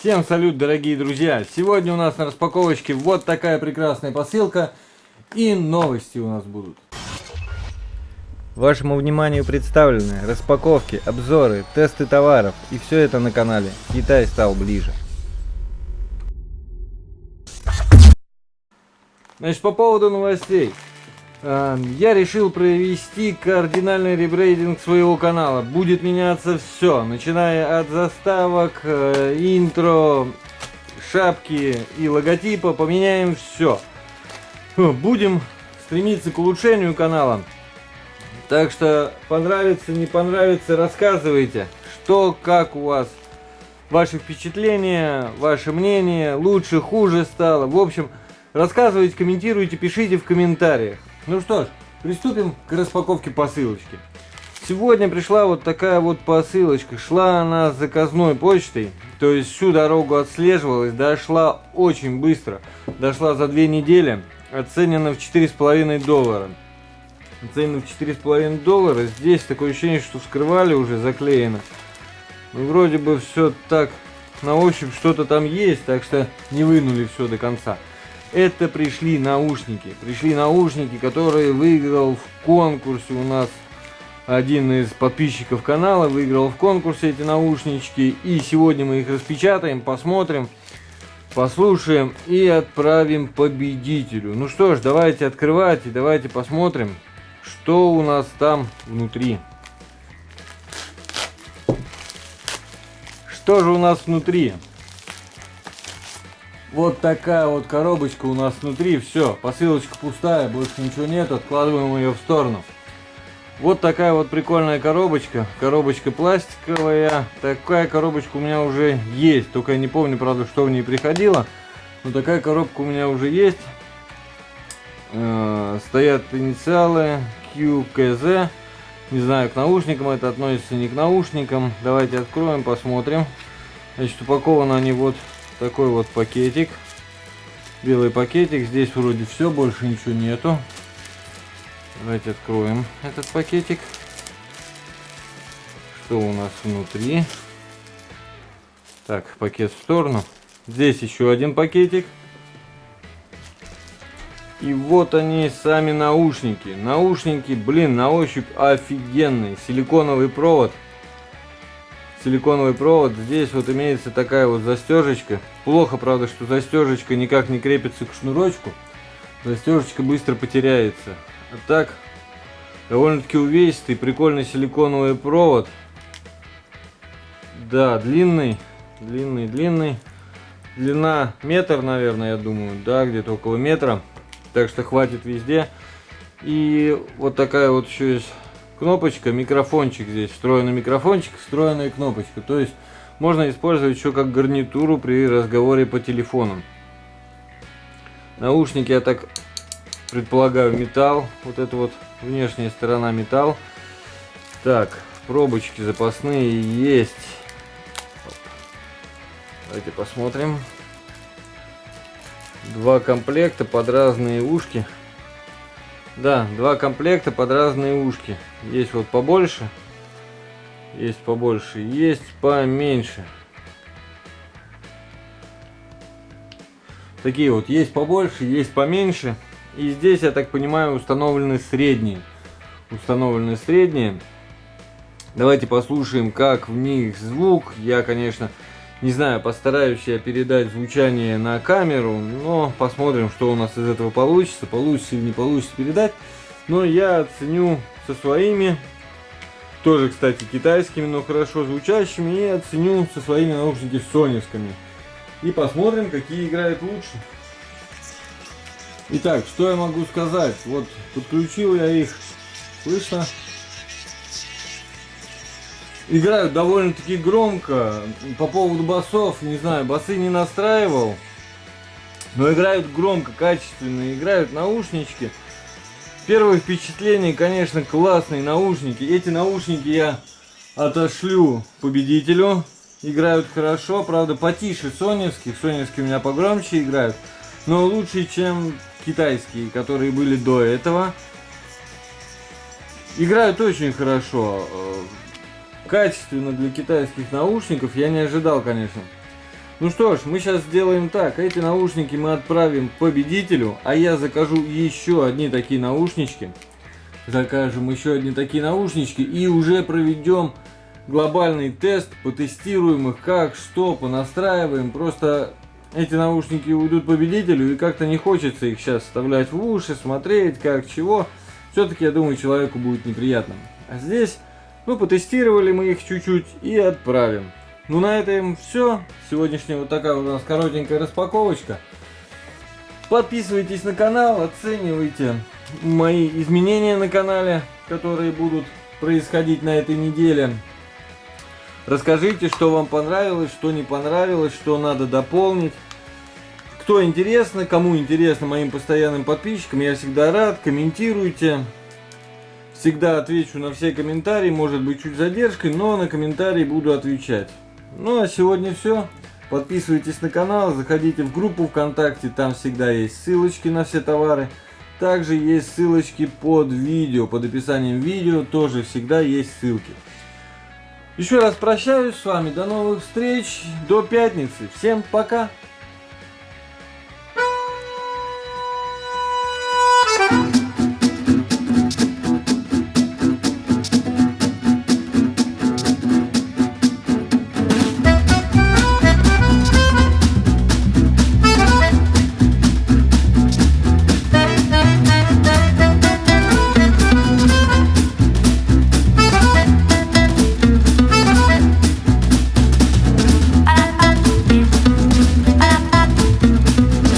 Всем салют, дорогие друзья! Сегодня у нас на распаковочке вот такая прекрасная посылка и новости у нас будут. Вашему вниманию представлены распаковки, обзоры, тесты товаров и все это на канале Китай стал ближе. Значит, по поводу новостей. Эм, я решил провести кардинальный ребрейдинг своего канала. Будет меняться все, начиная от заставок, э, интро, шапки и логотипа. Поменяем все. Будем стремиться к улучшению канала. Так что понравится, не понравится, рассказывайте, что, как у вас, ваши впечатления, ваше мнение, лучше, хуже стало. В общем, рассказывайте, комментируйте, пишите в комментариях. Ну что ж, приступим к распаковке посылочки. Сегодня пришла вот такая вот посылочка. Шла она с заказной почтой. То есть всю дорогу отслеживалась. Дошла очень быстро. Дошла за две недели. Оценена в 4,5 доллара. Оценена в 4,5 доллара. Здесь такое ощущение, что вскрывали уже, заклеено. Ну, вроде бы все так на ощупь что-то там есть. Так что не вынули все до конца это пришли наушники. Пришли наушники, которые выиграл в конкурсе у нас один из подписчиков канала. Выиграл в конкурсе эти наушнички. И сегодня мы их распечатаем, посмотрим, послушаем и отправим победителю. Ну что ж, давайте открывать и давайте посмотрим, что у нас там внутри. Что же у нас внутри? Вот такая вот коробочка у нас внутри. Все, посылочка пустая, больше ничего нет. Откладываем ее в сторону. Вот такая вот прикольная коробочка. Коробочка пластиковая. Такая коробочка у меня уже есть. Только я не помню, правда, что в ней приходило. Но такая коробка у меня уже есть. Э стоят инициалы QKZ. Не знаю, к наушникам это относится, не к наушникам. Давайте откроем, посмотрим. Значит, упакованы они вот такой вот пакетик. Белый пакетик. Здесь вроде все, больше ничего нету. Давайте откроем этот пакетик. Что у нас внутри? Так, пакет в сторону. Здесь еще один пакетик. И вот они, сами наушники. Наушники, блин, на ощупь офигенные. Силиконовый провод силиконовый провод. Здесь вот имеется такая вот застежечка. Плохо, правда, что застежечка никак не крепится к шнурочку. Застежечка быстро потеряется. А так, довольно-таки увесистый, прикольный силиконовый провод. Да, длинный, длинный, длинный. Длина метр, наверное, я думаю. Да, где-то около метра. Так что хватит везде. И вот такая вот еще есть кнопочка, микрофончик здесь, встроенный микрофончик, встроенная кнопочка. То есть можно использовать еще как гарнитуру при разговоре по телефону. Наушники, я так предполагаю, металл. Вот это вот внешняя сторона металл. Так, пробочки запасные есть. Давайте посмотрим. Два комплекта под разные ушки. Да, два комплекта под разные ушки. Есть вот побольше. Есть побольше. Есть поменьше. Такие вот. Есть побольше, есть поменьше. И здесь, я так понимаю, установлены средние. Установлены средние. Давайте послушаем, как в них звук. Я, конечно, не знаю, постараюсь я передать звучание на камеру, но посмотрим, что у нас из этого получится. Получится или не получится передать. Но я оценю со своими, тоже, кстати, китайскими, но хорошо звучащими, и оценю со своими наушниками соневскими. И посмотрим, какие играют лучше. Итак, что я могу сказать? Вот, подключил я их, слышно? Играют довольно-таки громко. По поводу басов, не знаю, басы не настраивал. Но играют громко, качественно, играют наушнички. Первое впечатление, конечно, классные наушники. Эти наушники я отошлю победителю. Играют хорошо, правда потише соневских. Соневские у меня погромче играют. Но лучше, чем китайские, которые были до этого. Играют очень хорошо качественно для китайских наушников я не ожидал, конечно. Ну что ж, мы сейчас сделаем так. Эти наушники мы отправим победителю, а я закажу еще одни такие наушнички. Закажем еще одни такие наушнички и уже проведем глобальный тест, потестируем их, как, что, понастраиваем. Просто эти наушники уйдут победителю, и как-то не хочется их сейчас вставлять в уши, смотреть, как, чего. Все-таки, я думаю, человеку будет неприятно. А здесь, ну, потестировали мы их чуть-чуть и отправим. Ну, на этом все. Сегодняшняя вот такая вот у нас коротенькая распаковочка. Подписывайтесь на канал, оценивайте мои изменения на канале, которые будут происходить на этой неделе. Расскажите, что вам понравилось, что не понравилось, что надо дополнить. Кто интересно, кому интересно моим постоянным подписчикам, я всегда рад. Комментируйте. Всегда отвечу на все комментарии, может быть чуть задержкой, но на комментарии буду отвечать. Ну а сегодня все. Подписывайтесь на канал, заходите в группу ВКонтакте, там всегда есть ссылочки на все товары. Также есть ссылочки под видео, под описанием видео тоже всегда есть ссылки. Еще раз прощаюсь с вами, до новых встреч, до пятницы, всем пока!